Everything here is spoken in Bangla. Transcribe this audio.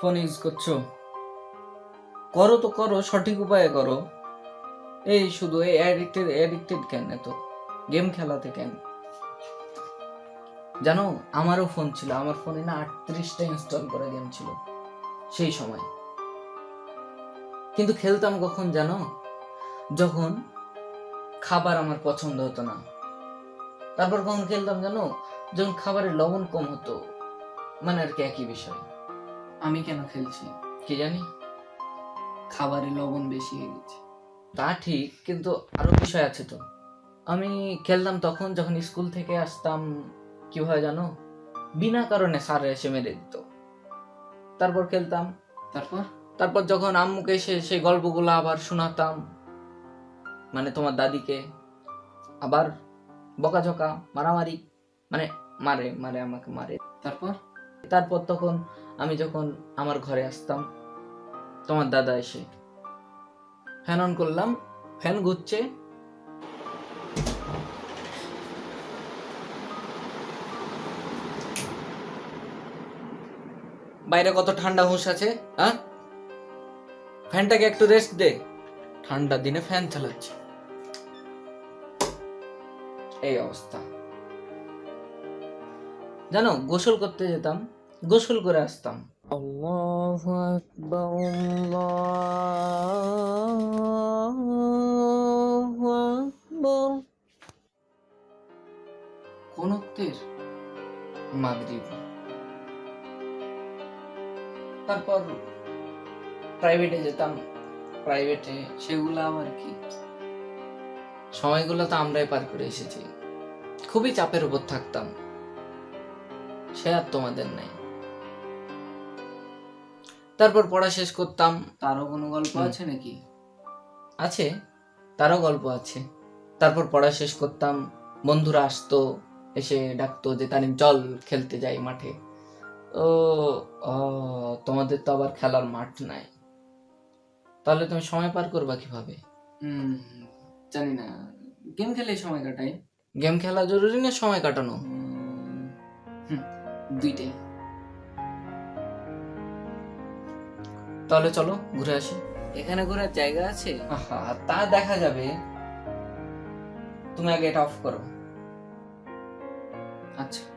ফোন ইউজ করছ? করো তো করো, সঠিক উপায়ে করো। এই শুধু এই অ্যাডিক্টেড অ্যাডিক্টেড কেন এত? গেম খেলাতে কেন? জানো আমারও ফোন ছিল আমার ফোনে না আটত্রিশটা ইনস্টল করা গেম ছিল সেই সময়। কিন্তু খেলতাম কখন জানো? যখন খাবার আমার পছন্দ হতো না। তারপর কখন খেলতাম জানো? যখন খাবারের লবণ কম হতো মানে আর কি একই বিষয়। আমি কেন খেলছি? কি জানি? খাবারে লবণ বেশি হয়ে গেছে। তা ঠিক কিন্তু আরও বিষয় আছে তো। আমি খেলতাম তখন যখন স্কুল থেকে আসতাম কি হয় জানো? বিনা কারণে স্যার এসে মেরে দিত। তারপর খেলতাম। তারপর? তারপর যখন আম্মুকে এসে সেই গল্পগুলো আবার শোনাতাম মানে তোমার দাদিকে আবার বকাঝকা মারামারি মানে মারে মারে আমাকে মারে। তারপর? তারপর তখন আমি যখন আমার ঘরে আসতাম তোমার দাদা এসে ফ্যান অন করলাম ফ্যান ঘুরছে বাইরে কত ঠান্ডা হুঁশ আছে হ্যাঁ? ফ্যানটাকে একটু রেস্ট দে। ঠান্ডা দিনে ফ্যান চালাচ্ছে। এই অবস্থা। জানো গোসল করতে যেতাম গোসল করে আসতাম। আল্লাহু আকবার আল্লাহু আকবার। কোন মাগরিব। তারপর প্রাইভেটে যেতাম। প্রাইভেটে সেগুলো আবার কি? সময়গুলো তো আমরাই পার করে এসেছি। খুবই চাপের উপর থাকতাম। সে আর তোমাদের নাই। তারপর পড়া শেষ করতাম। তারও কোনো গল্প আছে নাকি? আছে। তারও গল্প আছে। তারপর পড়া শেষ করতাম। বন্ধুরা আসতো এসে ডাকতো যে তারিম চল খেলতে যাই মাঠে। তোমাদের তো আবার খেলার মাঠ নাই। তাহলে তুমি সময় পার করবা কীভাবে? হুম জানি না। গেম খেলে সময় কাটাই। গেম খেলা জরুরি না সময় কাটানো? হুম, দুইটাই। তাহলে চলো ঘুরে আসি। এখানে ঘোরার জায়গা আছে? আহা তা দেখা যাবে। তুমি আগে এটা অফ করো। আচ্ছা।